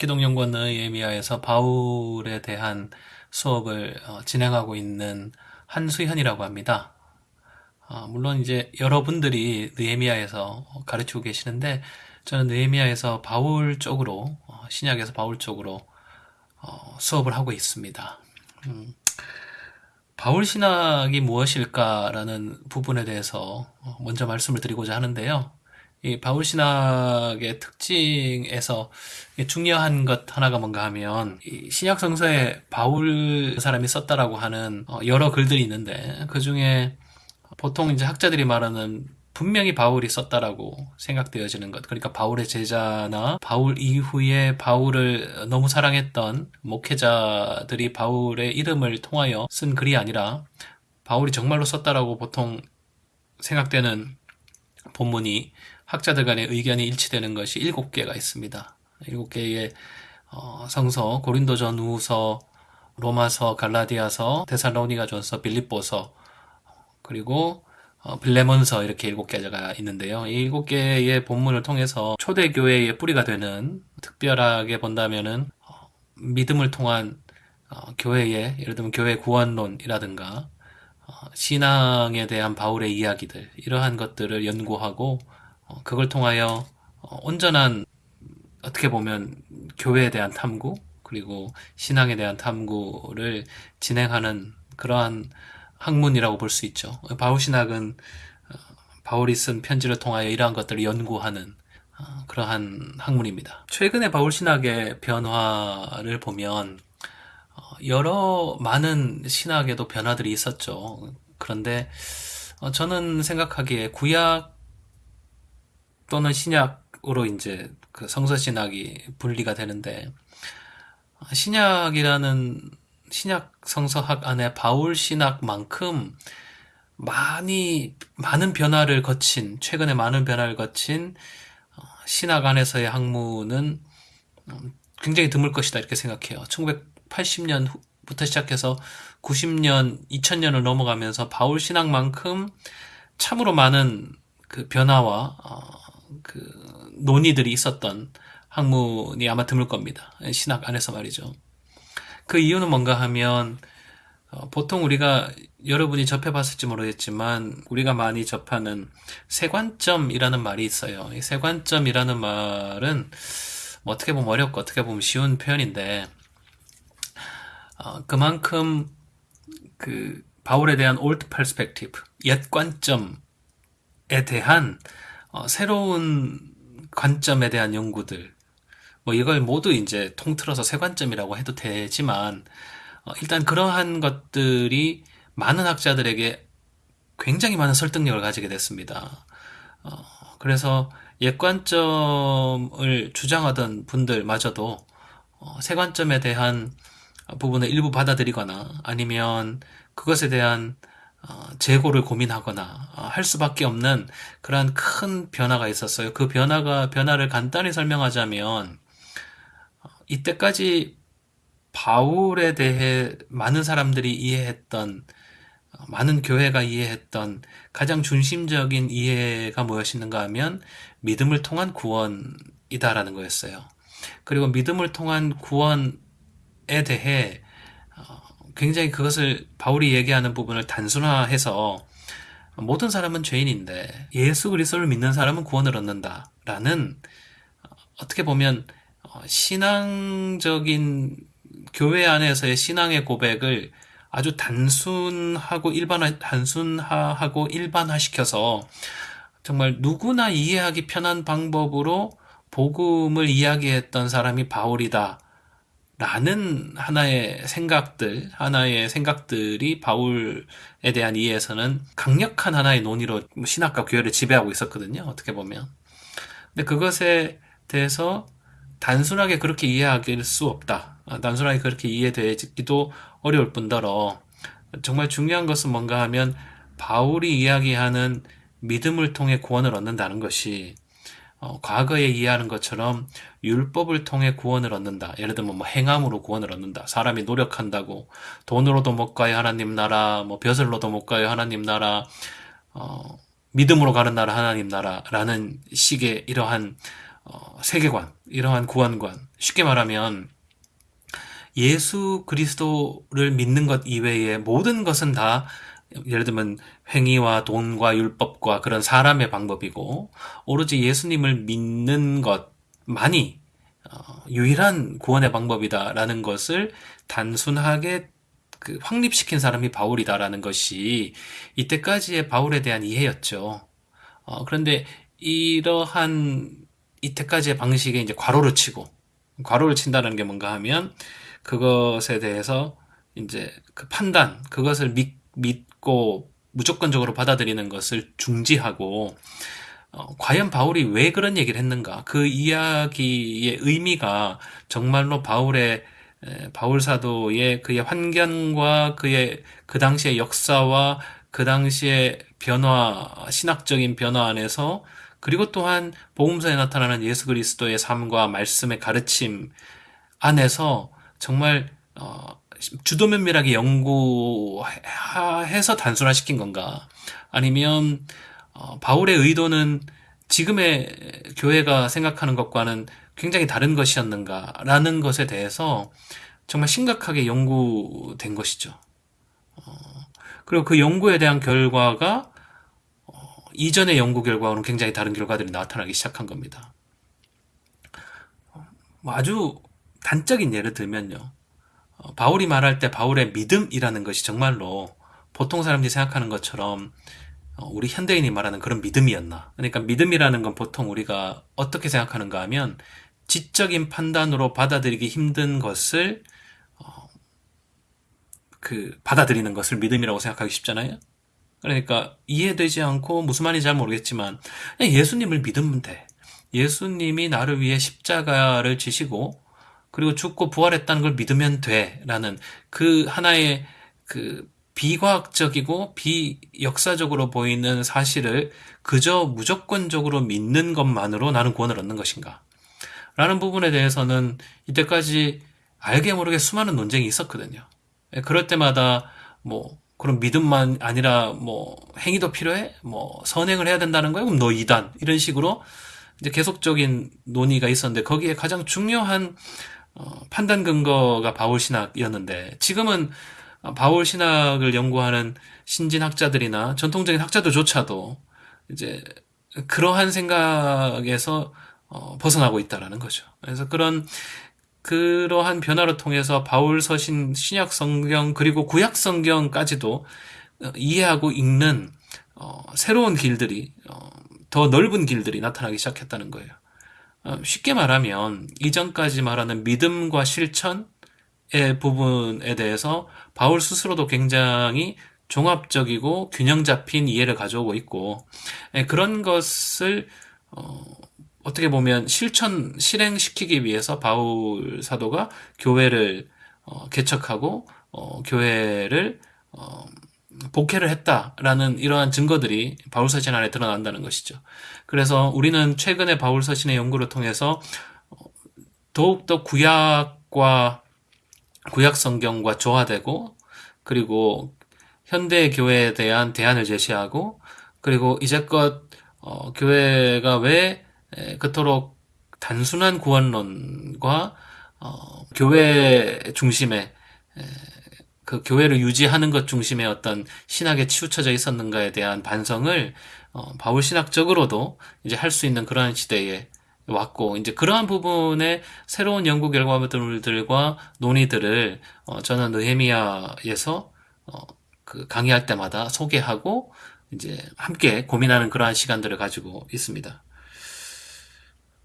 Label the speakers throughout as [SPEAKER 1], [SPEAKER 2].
[SPEAKER 1] 기독연구원 예미야에서 바울에 대한 수업을 어, 진행하고 있는 한수현이라고 합니다. 어, 물론 이제 여러분들이 느헤미야에서 가르치고 계시는데 저는 느헤미야에서 바울 쪽으로 어, 신약에서 바울 쪽으로 수업을 하고 있습니다. 음, 바울 신학이 무엇일까라는 부분에 대해서 먼저 말씀을 드리고자 하는데요. 이 바울 신학의 특징에서 중요한 것 하나가 뭔가 하면 신약 성서에 바울 사람이 썼다라고 하는 어, 여러 글들이 있는데 그 중에 보통 이제 학자들이 말하는 분명히 바울이 썼다라고 생각되어지는 것. 그러니까 바울의 제자나 바울 이후에 바울을 너무 사랑했던 목회자들이 바울의 이름을 통하여 쓴 글이 아니라 바울이 정말로 썼다라고 보통 생각되는 본문이 학자들 간의 의견이 일치되는 것이 일곱 개가 있습니다. 일곱 개의 어, 성서, 고린도전 우서, 로마서, 갈라디아서, 데살로니가전서, 빌립보서, 그리고 어, 빌레몬서 이렇게 일곱 개가 있는데요. 이 일곱 개의 본문을 통해서 초대교회의 뿌리가 되는 특별하게 본다면은 어, 믿음을 통한 어, 교회의 예를 들면 교회 구원론이라든가 어, 신앙에 대한 바울의 이야기들 이러한 것들을 연구하고 어, 그걸 통하여 어, 온전한 어떻게 보면 교회에 대한 탐구 그리고 신앙에 대한 탐구를 진행하는 그러한 학문이라고 볼 수 있죠. 바울 신학은 어, 바울이 쓴 편지를 통하여 이러한 것들을 연구하는 그러한 학문입니다. 최근에 바울 신학의 변화를 보면 여러 많은 신학에도 변화들이 있었죠. 그런데 저는 생각하기에 구약 또는 신약으로 이제 그 성서 신학이 분리가 되는데 신약이라는 신약 성서학 안에 바울 신학만큼 많이 많은 변화를 거친 최근에 많은 변화를 거친 어, 신학 안에서의 학문은 음, 굉장히 드물 것이다 이렇게 생각해요. 1980년부터 시작해서 90년, 2000년을 넘어가면서 바울 신학만큼 참으로 많은 그 변화와 어, 그 논의들이 있었던 학문이 아마 드물 겁니다. 신학 안에서 말이죠. 그 이유는 뭔가 하면 어, 보통 우리가 여러분이 접해봤을지 모르겠지만 우리가 많이 접하는 세관점이라는 말이 있어요. 이 세관점이라는 말은 뭐 어떻게 보면 어렵고 어떻게 보면 쉬운 표현인데 어, 그만큼 그 바울에 대한 old perspective, 옛 관점에 대한 어, 새로운 관점에 대한 연구들 뭐 이걸 모두 이제 통틀어서 세 관점이라고 해도 되지만 어, 일단 그러한 것들이 많은 학자들에게 굉장히 많은 설득력을 가지게 됐습니다. 어, 그래서 옛 관점을 주장하던 분들마저도 어, 세관점에 대한 부분을 일부 받아들이거나 아니면 그것에 대한 어, 재고를 고민하거나 어, 할 수밖에 없는 그러한 큰 변화가 있었어요. 그 변화가 변화를 간단히 설명하자면 어, 이때까지 바울에 대해 많은 사람들이 이해했던 많은 교회가 이해했던 가장 중심적인 이해가 무엇이는가 하면 믿음을 통한 구원이다라는 거였어요. 그리고 믿음을 통한 구원에 대해 굉장히 그것을 바울이 얘기하는 부분을 단순화해서 모든 사람은 죄인인데 예수 그리스도를 믿는 사람은 구원을 얻는다라는 어떻게 보면 신앙적인 교회 안에서의 신앙의 고백을 아주 단순하고 일반화 단순화하고 일반화시켜서 정말 누구나 이해하기 편한 방법으로 복음을 이야기했던 사람이 바울이다. 라는 하나의 생각들, 하나의 생각들이 바울에 대한 이해에서는 강력한 하나의 논의로 신학과 교회를 지배하고 있었거든요. 어떻게 보면. 근데 그것에 대해서 단순하게 그렇게 이해하길 수 없다. 아, 단순하게 그렇게 이해되기도 어려울 뿐더러 정말 중요한 것은 뭔가 하면 바울이 이야기하는 믿음을 통해 구원을 얻는다는 것이 어, 과거에 이해하는 것처럼 율법을 통해 구원을 얻는다. 예를 들면 뭐 행함으로 구원을 얻는다. 사람이 노력한다고 돈으로도 못 가요 하나님 나라, 뭐 벼슬로도 못 가요 하나님 나라, 어, 믿음으로 가는 나라 하나님 나라라는 식의 이러한 어, 세계관, 이러한 구원관. 쉽게 말하면 예수 그리스도를 믿는 것 이외의 모든 것은 다 예를 들면 행위와 돈과 율법과 그런 사람의 방법이고 오로지 예수님을 믿는 것 만이 어, 유일한 구원의 방법이다라는 것을 단순하게 그 확립시킨 사람이 바울이다라는 것이 이때까지의 바울에 대한 이해였죠. 어, 그런데 이러한 이때까지의 방식에 이제 괄호를 치고 괄호를 친다는 게 뭔가 하면 그것에 대해서 이제 그 판단 그것을 믿, 믿고 무조건적으로 받아들이는 것을 중지하고 어, 과연 바울이 왜 그런 얘기를 했는가? 그 이야기의 의미가 정말로 바울의 바울 사도의 그의 환경과 그의 그 당시의 역사와 그 당시의 변화, 신학적인 변화 안에서 그리고 또한 복음서에 나타나는 예수 그리스도의 삶과 말씀의 가르침 안에서 정말 어, 주도 면밀하게 연구해서 단순화시킨 건가? 아니면 어, 바울의 의도는 지금의 교회가 생각하는 것과는 굉장히 다른 것이었는가라는 것에 대해서 정말 심각하게 연구된 것이죠. 어, 그리고 그 연구에 대한 결과가 어, 이전의 연구 결과와는 굉장히 다른 결과들이 나타나기 시작한 겁니다. 뭐 아주 단적인 예를 들면요. 어, 바울이 말할 때 바울의 믿음이라는 것이 정말로 보통 사람들이 생각하는 것처럼 우리 현대인이 말하는 그런 믿음이었나. 그러니까 믿음이라는 건 보통 우리가 어떻게 생각하는가 하면 지적인 판단으로 받아들이기 힘든 것을 어, 그 받아들이는 것을 믿음이라고 생각하기 쉽잖아요. 그러니까 이해되지 않고 무슨 말인지 잘 모르겠지만 예수님을 믿으면 돼. 예수님이 나를 위해 십자가를 지시고 그리고 죽고 부활했다는 걸 믿으면 돼라는 그 하나의 그 비과학적이고 비역사적으로 보이는 사실을 그저 무조건적으로 믿는 것만으로 나는 구원을 얻는 것인가? 라는 부분에 대해서는 이때까지 알게 모르게 수많은 논쟁이 있었거든요. 예, 그럴 때마다 뭐 그런 믿음만 아니라 뭐 행위도 필요해? 뭐 선행을 해야 된다는 거야? 그럼 너 이단 이런 식으로 이제 계속적인 논의가 있었는데 거기에 가장 중요한 어, 판단 근거가 바울 신학이었는데 지금은 바울 신학을 연구하는 신진 학자들이나 전통적인 학자들조차도 이제 그러한 생각에서 어, 벗어나고 있다라는 거죠. 그래서 그런 그러한 변화를 통해서 바울 서신 신약 성경 그리고 구약 성경까지도 어, 이해하고 읽는 어, 새로운 길들이 어, 더 넓은 길들이 나타나기 시작했다는 거예요. 어, 쉽게 말하면 이전까지 말하는 믿음과 실천의 부분에 대해서 바울 스스로도 굉장히 종합적이고 균형 잡힌 이해를 가져오고 있고 예, 그런 것을 어, 어떻게 보면 실천 실행시키기 위해서 바울 사도가 교회를 어, 개척하고 어, 교회를 어, 복회를 했다라는 이러한 증거들이 바울 서신 안에 드러난다는 것이죠. 그래서 우리는 최근에 바울 서신의 연구를 통해서 어, 더욱더 구약과 구약 성경과 조화되고 그리고 현대 교회에 대한 대안을 제시하고 그리고 이제껏 어, 교회가 왜 그토록 단순한 구원론과 어, 교회 중심의 그 교회를 유지하는 것 중심의 어떤 신학에 치우쳐져 있었는가에 대한 반성을 어, 바울 신학적으로도 이제 할 수 있는 그러한 시대에 왔고 이제 그러한 부분의 새로운 연구 결과물들과 논의들을 어, 저는 느헤미야에서 어, 그 강의할 때마다 소개하고 이제 함께 고민하는 그러한 시간들을 가지고 있습니다.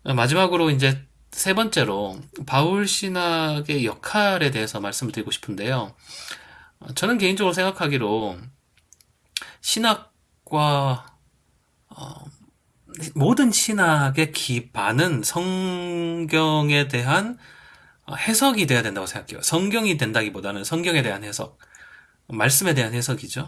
[SPEAKER 1] 마지막으로 이제 세 번째로 바울 신학의 역할에 대해서 말씀을 드리고 싶은데요. 저는 개인적으로 생각하기로 신학과 어, 모든 신학의 기반은 성경에 대한 해석이 돼야 된다고 생각해요. 성경이 된다기보다는 성경에 대한 해석, 말씀에 대한 해석이죠.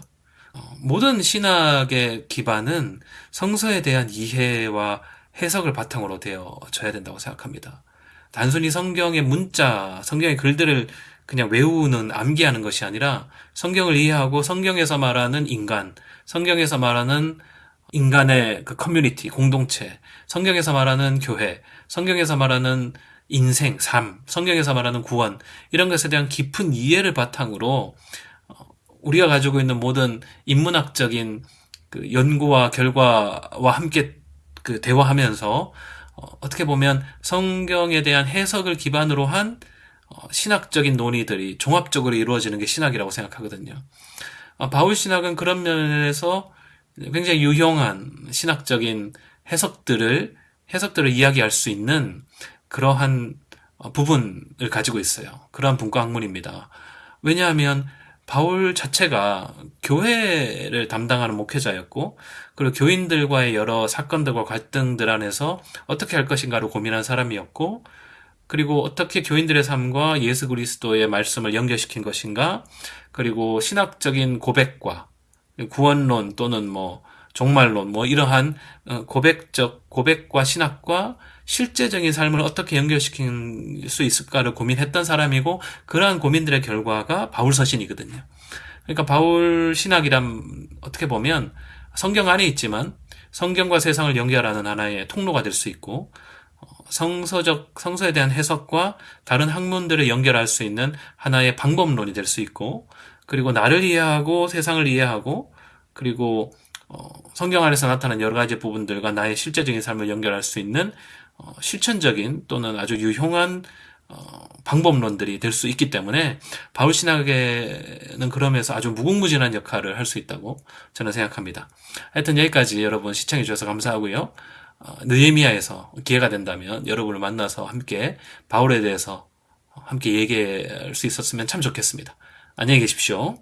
[SPEAKER 1] 어, 모든 신학의 기반은 성서에 대한 이해와 해석을 바탕으로 되어져야 된다고 생각합니다. 단순히 성경의 문자, 성경의 글들을 그냥 외우는, 암기하는 것이 아니라 성경을 이해하고 성경에서 말하는 인간, 성경에서 말하는 인간의 그 커뮤니티, 공동체, 성경에서 말하는 교회, 성경에서 말하는 인생, 삶, 성경에서 말하는 구원, 이런 것에 대한 깊은 이해를 바탕으로 어, 우리가 가지고 있는 모든 인문학적인 그 연구와 결과와 함께 그 대화하면서 어, 어떻게 보면 성경에 대한 해석을 기반으로 한 어, 신학적인 논의들이 종합적으로 이루어지는 게 신학이라고 생각하거든요. 바울 신학은 그런 면에서 굉장히 유용한 신학적인 해석들을 해석들을 이야기할 수 있는 그러한 어, 부분을 가지고 있어요. 그러한 분과 학문입니다. 왜냐하면 바울 자체가 교회를 담당하는 목회자였고, 그리고 교인들과의 여러 사건들과 갈등들 안에서 어떻게 할 것인가를 고민한 사람이었고, 그리고 어떻게 교인들의 삶과 예수 그리스도의 말씀을 연결시킨 것인가, 그리고 신학적인 고백과 구원론 또는 뭐 종말론 뭐 이러한 어, 고백적 고백과 신학과 실제적인 삶을 어떻게 연결시킬 수 있을까를 고민했던 사람이고 그러한 고민들의 결과가 바울 서신이거든요. 그러니까 바울 신학이란 어떻게 보면 성경 안에 있지만 성경과 세상을 연결하는 하나의 통로가 될 수 있고 어, 성서적 성서에 대한 해석과 다른 학문들을 연결할 수 있는 하나의 방법론이 될 수 있고 그리고 나를 이해하고 세상을 이해하고 그리고 어, 성경 안에서 나타난 여러 가지 부분들과 나의 실제적인 삶을 연결할 수 있는 어, 실천적인 또는 아주 유용한 어, 방법론들이 될 수 있기 때문에 바울 신학에는 그러면서 아주 무궁무진한 역할을 할 수 있다고 저는 생각합니다. 하여튼 여기까지 여러분 시청해 주셔서 감사하고요. 어, 느헤미야에서 기회가 된다면 여러분을 만나서 함께 바울에 대해서 함께 얘기할 수 있었으면 참 좋겠습니다. 안녕히 계십시오.